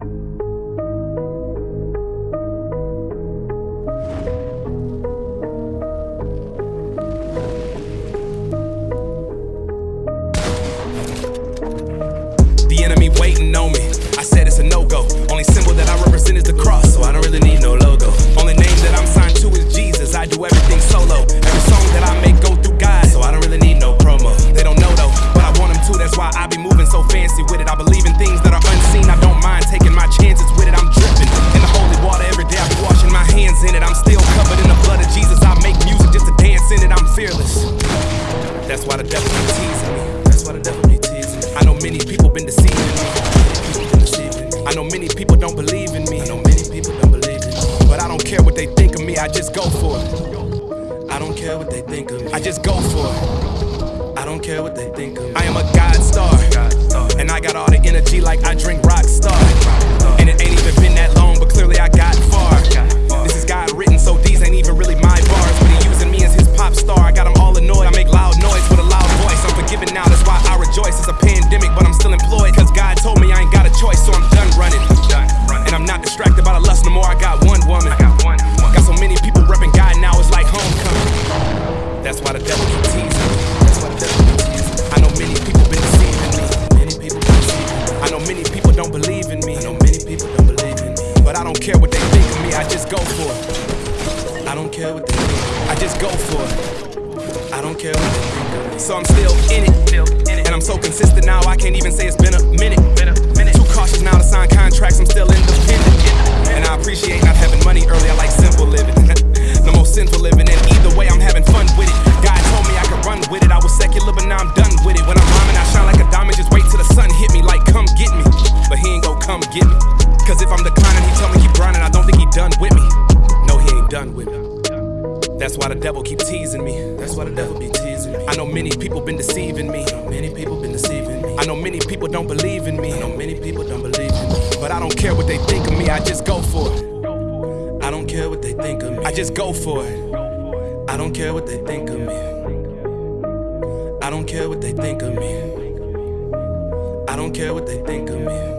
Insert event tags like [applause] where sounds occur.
The enemy waiting on me. That's why the devil be teasing me. That's why the devil be teasing me. I know many people been deceiving me. I know many people don't believe in me. I know many people don't believe in me. But I don't care what they think of me. I just go for it. I don't care what they think of me. I just go for it. I don't care what they think of me. I am a God star. Go for it. I don't care what they think. I just go for it. I don't care what they think. So I'm still in it. And I'm so consistent now, I can't even say it's been a minute. Too cautious now to sign contracts, I'm still independent. And I appreciate not having money early, I like simple living. [laughs] no more sinful living, and either way, I'm having fun with it. God told me I could run with it. I was secular, but now I'm done with it. When I'm rhyming, I shine like a diamond, just wait till the sun hit me, like come get me. But he ain't gon' come get me. Done with me. That's why the devil keep teasing me. That's why the devil be teasing me. I know many people been deceiving me. Many people been deceiving me. I know many people don't believe in me. I know many people don't believe in me. But I don't care what they think of me. I just go for it. I don't care what they think of me. I just go for it. I don't care what they think of me. I don't care what they think of me. I don't care what they think of me.